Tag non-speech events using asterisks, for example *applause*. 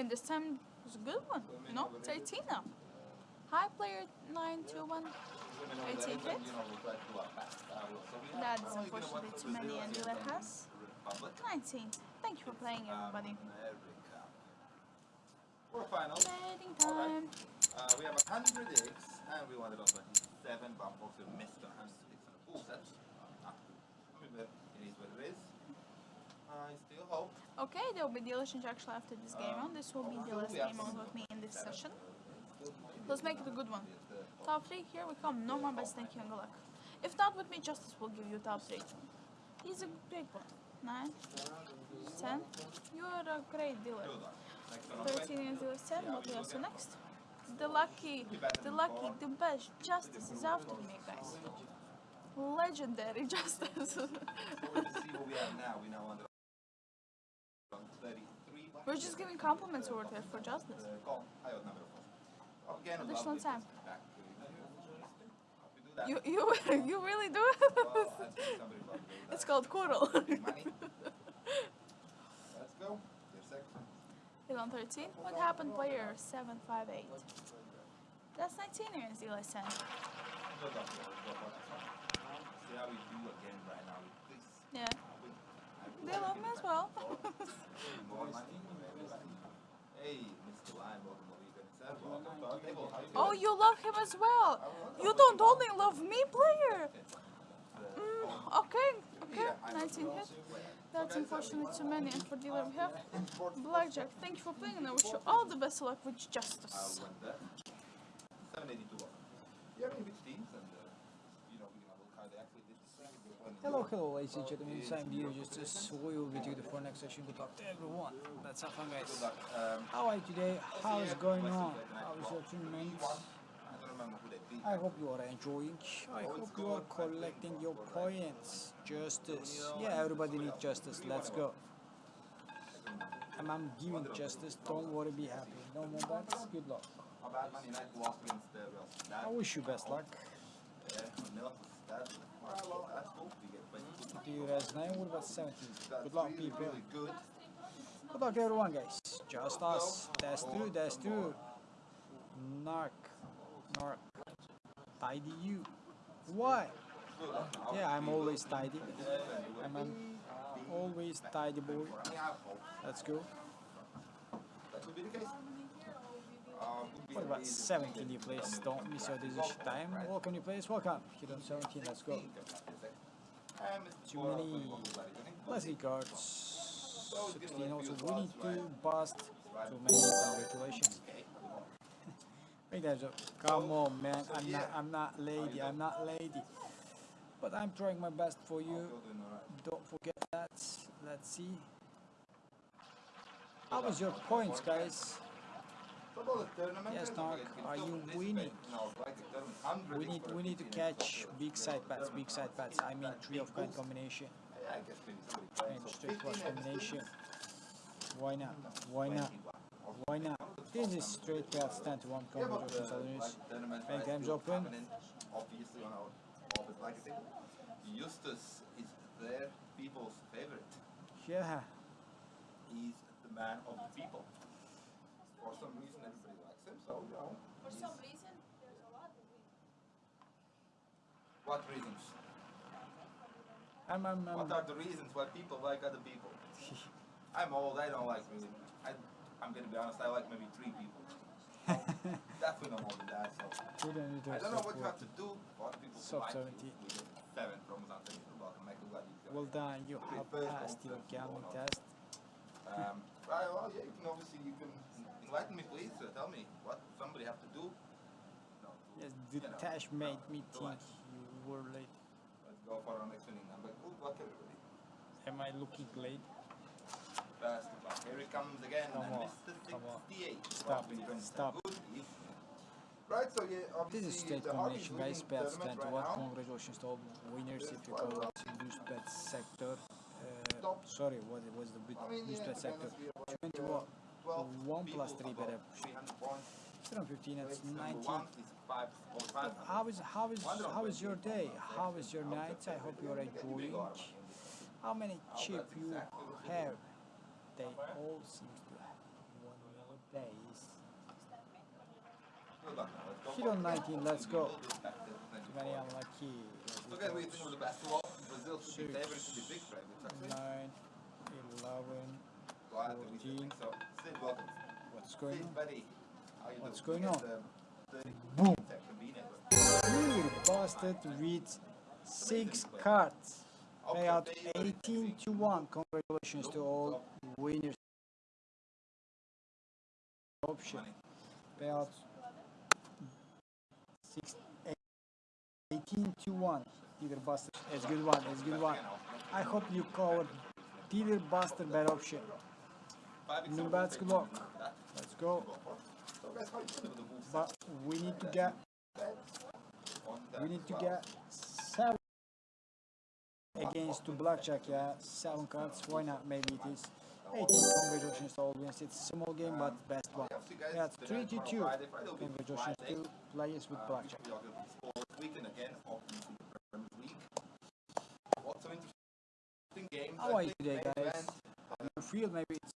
mean, this time was a good one. You know, it's 18 now. Hi, player 921. 18 hit. That's unfortunately too many, and dealer has 19. Thank you for playing, everybody. Quarterfinals. Trading Alright. time. Uh, we have 100 eggs, and we wanted also 27, but unfortunately we missed 100 eggs on the full set. Uh, I mean, but it is what it is. I still hope. Okay, there will be change actually after this game on. This will be the last game on with me in this session. Let's make it a good one. Top 3, here we come. No more best thank you and good luck. If not with me, Justice will give you top 3. He's a great one. 9, 10. You are a great dealer. Good luck. Next one 13 and dealer 10. What we have so next? The lucky, the lucky, the best Justice is after me, guys. Legendary *laughs* Justice. way. To see what we have now, we now under on 33. We're just giving compliments over there for Justice. Call. I odd number four. Again, Additional time. You. You. You *laughs* really do it? think somebody probably do that. It's called Coral. Let's go. Your second. Hit on 13. What happened, player 758? That's 19 here in Zila 10. Go down there. Go for next one. See how we do again right now with this. Yeah. They love me as well. *laughs* More money. Hey, Mr. Lion, welcome to League itself. Welcome to our table. How you oh, doing? you love him as well. You don't only love me, player. Mm, okay, okay. 19 hit. That's unfortunately too many. And for dealer we have Blackjack. Thank you for playing and I wish you all the best luck with Justice. went there. 782 You have any which teams and you know, we can look how they actually did this thing. Hello, hello, ladies and gentlemen. Same here, just as we will be doing for next session. Good luck to everyone. That's how fun, guys. How are you today? How is going on? How is your tournament? I don't remember who they beat. I hope you are enjoying. I hope you are collecting your points. Justice. Yeah, everybody needs justice. Let's go. I'm giving justice. Don't worry, be happy. No more bets. Good luck. I wish you best luck. Yeah, nil Sociedad. Alright, well, that's cool. We get 22 Do you guys know? What about 17? Good luck, people. good. Luck, everyone, guys. Just us. That's true. That's true. Narc. Narc. Tidy you. Why? Yeah, I'm always tidy. I'm an always tidy boy. Let's go. What about 17 new players? Don't miss your decision time. Welcome new players. Welcome. Hit on 17. Let's go. Too many. Leslie cards. 16 also. We need to bust too many. Congratulations. Okay. Hey guys, uh, come on, man. I'm not. I'm not lady. I'm not lady. But I'm trying my best for you. Still doing alright. Don't forget that. Let's see. How was your points, guys? What about the tournament? Yes, guys? Mark, You can are you winning? in our bracket tournament. 100 We need we need to catch big side bets, big side bets. I mean three of kind combination Yeah, I guess maybe somebody playing. and straight flush combination. Why not? Why not? Why not? This is straight bet stand to one Yeah, but congratulations, uh, Adonis. like tournament Bank right, games open. happening, Obviously on our office like I said. Eustace is their people's favorite. Yeah, He's the man of the people. For some reason everybody likes him, so you know. For some reason, there's a lot of reasons. What reasons? I'm I'm, What I'm are the reasons why people like other people? *laughs* I'm old, I don't like really. I, I'm gonna be honest, I like maybe three people. *laughs* Definitely no more than that, so. don't need to I don't know what you have to do for other people to Sub like 70. you. We get seven from Zante, welcome, Michael, glad you got Well done, you have passed your gambling test. Um, right, well, yeah, you can obviously, you can enlighten me, please. Uh, tell me what somebody have to do. No, to, Yes, you the know, Tash made me think like. you were late. Let's go for our next inning. I'm like, good luck, everybody. Am I looking late? Pass the buck. Here he comes again, Come and on, Mr. come on. 68. Stop, stop. Right, so yeah, This is state combination, guys. Bets 10 right 1. Congratulations to all winners if you go to boost bet sector. Uh, sorry, what was the boost I mean, boost bet sector? honest, we have like, uh, what? 12 1 3 above better. 300 points. 715, that's Rates 19. one is five or five. How is how is how is your day? How is your night? I hope you are enjoying. How many chip you have? They all seem to have one million days. Good luck now. Let's go Hit on it. 19, let's go. We'll do back to 24. Very unlucky. So again, we think of the best all. Brazil should be favourite to be big actually. 9, 11. Well, I don't think we should 14. so. Sid, welcome. What's going Sid, on? buddy. How you What's doing? going on? the- the Boom. but- busted with six cards. Payout 18 to 1. Congratulations to all winners. Option. Payout six, 18 to 1. Dealer Buster. It's good one. It's good one. I hope you covered Dealer Buster bet option. No bad. Let's go. But we need to get we need to get seven against to blackjack. Yeah, seven cards. Why not? Maybe it is. 18 congratulations to all winners. It's a small game, but best one. Yeah, the three to two. Players with blackjack. How are you today, guys? You feel maybe it's